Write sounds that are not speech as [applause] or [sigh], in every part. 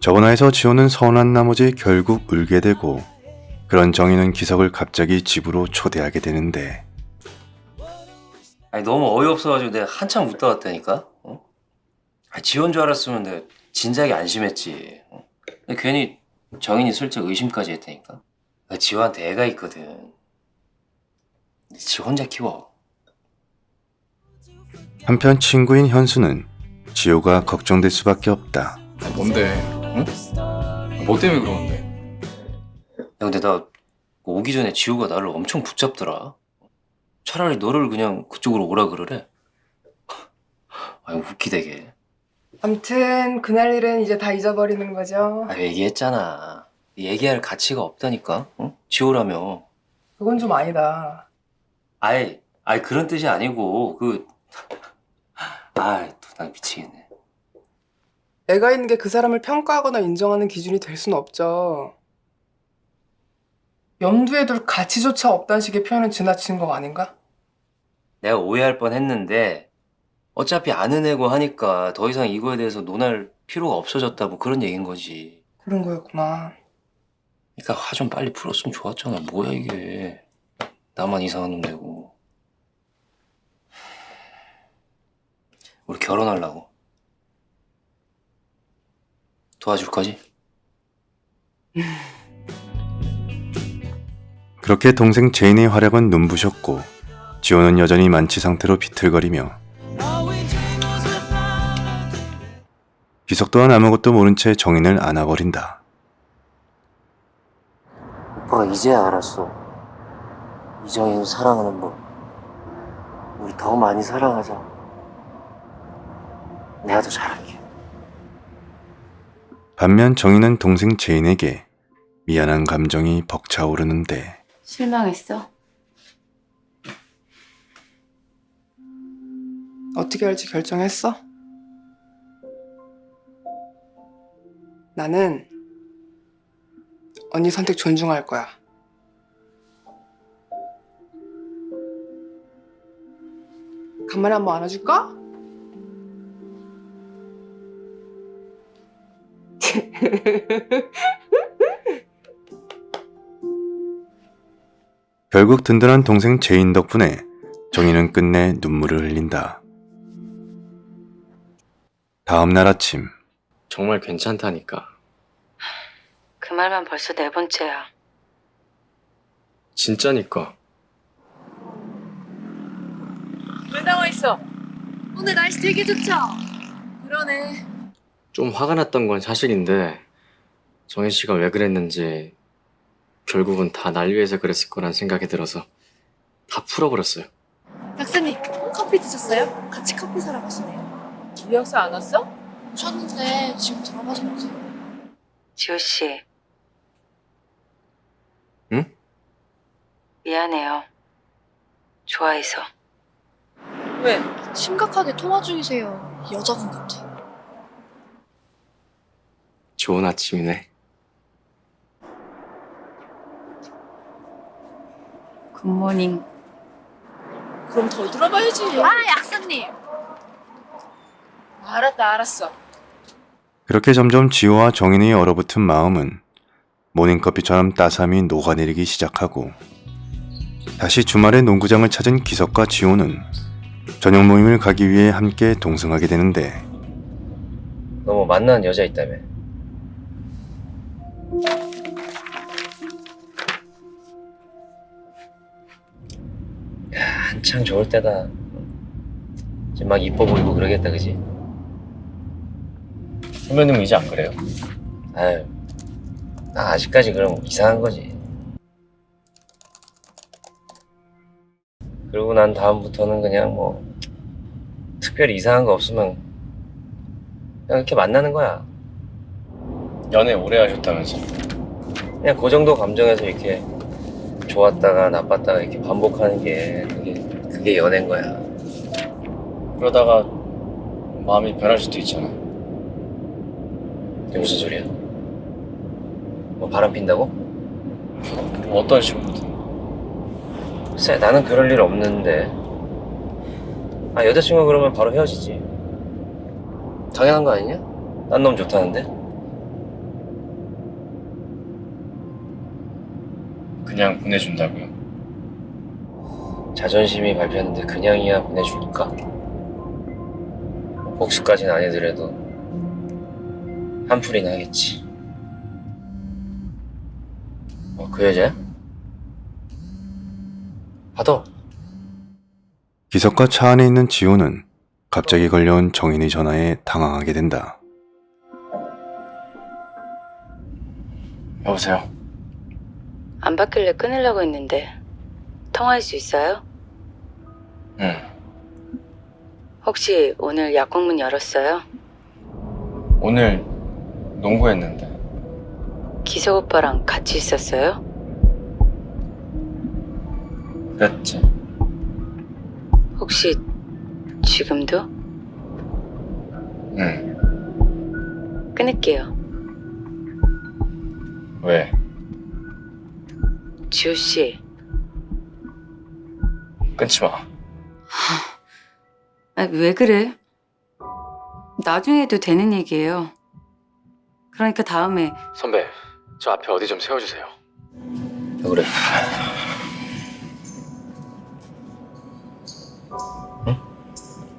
저번화에서 지호는 서운한 나머지 결국 울게 되고 그런 정희는 기석을 갑자기 집으로 초대하게 되는데 아니 너무 어이없어가지고 내가 한참 웃다 왔다니까. 어? 아, 지원 줄 알았으면 내가 진작에 안심했지. 어? 근데 괜히 정인이 슬쩍 의심까지 했다니까. 나 지호한테 애가 있거든. 근데 지 혼자 키워. 한편 친구인 현수는 지호가 걱정될 수밖에 없다. 아, 뭔데? 응? 뭐 때문에 그러는데? 야, 근데 나 오기 전에 지호가 나를 엄청 붙잡더라. 차라리 너를 그냥 그쪽으로 오라 그러래. 아니 웃기대게. 암튼 그날 일은 이제 다 잊어버리는 거죠. 아 얘기했잖아. 얘기할 가치가 없다니까. 응? 지호라며. 그건 좀 아니다. 아이, 아이 그런 뜻이 아니고 그 [laughs] 아이 또난 미치겠네. 애가 있는 게 그 사람을 평가하거나 인정하는 기준이 될 수는 없죠. 염두에 둘 가치조차 없다는 식의 표현은 지나친 거 아닌가? 내가 오해할 뻔 했는데 어차피 아는 애고 하니까 더 이상 이거에 대해서 논할 필요가 없어졌다 뭐 그런 얘기인 거지. 그런 거였구나. 그러니까 화 좀 빨리 풀었으면 좋았잖아. 뭐야 이게. 나만 이상한 놈 되고. 우리 결혼하려고. 도와줄 거지? [sighs] 그렇게 동생 제인의 활약은 눈부셨고 지호는 여전히 만취 상태로 비틀거리며 기석 또한 아무것도 모른 채 정인을 안아버린다. 오빠가 이제야 알았어. 이정인 사랑하는 법. 우리 더 많이 사랑하자. 내가 더 잘할게. 반면 정인은 동생 제인에게 미안한 감정이 벅차오르는데 실망했어? 어떻게 할지 결정했어? 나는 언니 선택 존중할 거야. 간만에 한번 안아줄까? [laughs] 결국 든든한 동생 제인 덕분에 정인은 끝내 눈물을 흘린다. 다음 날 아침 정말 괜찮다니까. 그 말만 벌써 네 번째야. 진짜니까. 왜 나와 있어? 오늘 날씨 되게 좋죠? 그러네. 좀 화가 났던 건 사실인데 정혜 씨가 왜 그랬는지 결국은 다 날 위해서 그랬을 거란 생각이 들어서 다 풀어버렸어요. 박사님, 커피 드셨어요? 같이 커피 사러 가시네요. 미역사 안 왔어? 오셨는데 지금 못해요. 지호 씨. 응? 미안해요. 좋아해서. 왜? 심각하게 통화 중이세요. 여자분 같아. 좋은 아침이네. 굿모닝. 그럼 더 들어봐야지. 아, 약사님. 알았다, 알았어. 그렇게 점점 지호와 정인의 얼어붙은 마음은 모닝커피처럼 따삼이 녹아내리기 시작하고 다시 주말에 농구장을 찾은 기석과 지호는 저녁 모임을 가기 위해 함께 동승하게 되는데 너 뭐 만나는 여자 있다며? 한창 좋을 때다. 지금 막 이뻐 보이고 그러겠다, 그지? 선배님은 이제 안 그래요? 아유, 나 아직까지 그럼 이상한 거지. 그러고 난 다음부터는 그냥 뭐 특별히 이상한 거 없으면 그냥 이렇게 만나는 거야. 연애 오래 하셨다면서. 그냥 그 정도 감정에서 이렇게 좋았다가 나빴다가 이렇게 반복하는 게 그게 그게 연애인 거야 그러다가 마음이 변할 수도 있잖아 이게 무슨 소리야? 뭐 바람 핀다고? 뭐 어떤 식으로든 글쎄 나는 그럴 일 없는데 아 여자친구가 그러면 바로 헤어지지 당연한 거 아니냐? 딴 놈 좋다는데 그냥 보내준다고요? 자존심이 밟혔는데 그냥이야 보내줄까? 복수까지는 아니더라도 한풀이는 하겠지. 어, 그 여자야? 받아. 기석과 차 안에 있는 지호는 갑자기 걸려온 정인의 전화에 당황하게 된다. 여보세요? 안 받길래 끊으려고 했는데 통화할 수 있어요? 응. 혹시 오늘 약국문 열었어요? 오늘 농구했는데. 기석 오빠랑 같이 있었어요? 그랬지. 혹시 지금도? 응. 끊을게요. 왜? 지호 씨, 끊지 마. 아, 왜 그래? 나중에 해도 되는 얘기예요. 그러니까 다음에 선배, 저 앞에 어디 좀 세워주세요. 왜 그래? 응?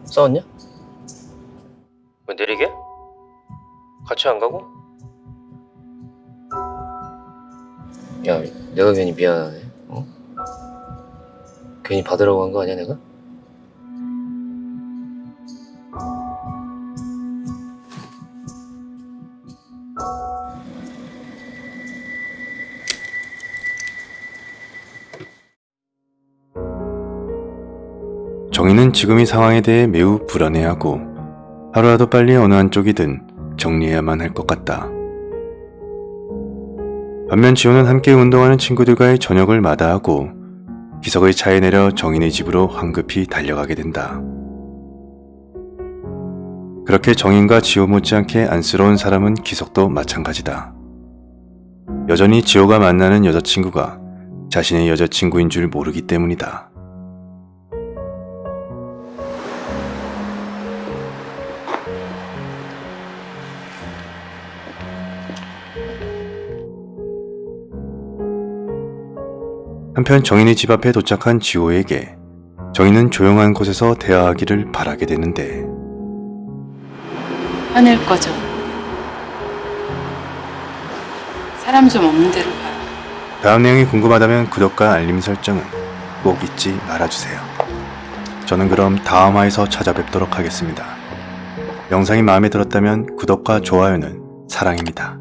싸웠냐? 왜 내리게? 같이 안 가고? 야, 내가 괜히 미안하네. 어? 괜히 받으라고 한 거 아니야, 내가? 정인은 지금 이 상황에 대해 매우 불안해하고 하루라도 빨리 어느 한쪽이든 정리해야만 할 것 같다. 반면 지호는 함께 운동하는 친구들과의 저녁을 마다하고 기석의 차에 내려 정인의 집으로 황급히 달려가게 된다. 그렇게 정인과 지호 못지않게 안쓰러운 사람은 기석도 마찬가지다. 여전히 지호가 만나는 여자친구가 자신의 여자친구인 줄 모르기 때문이다. 한편 정인이 집 앞에 도착한 지호에게 정인은 조용한 곳에서 대화하기를 바라게 되는데 하늘 꺼져. 사람 좀 없는 데로 가요. 다음 내용이 궁금하다면 구독과 알림 설정은 꼭 잊지 말아주세요. 저는 그럼 다음 화에서 찾아뵙도록 하겠습니다. 영상이 마음에 들었다면 구독과 좋아요는 사랑입니다.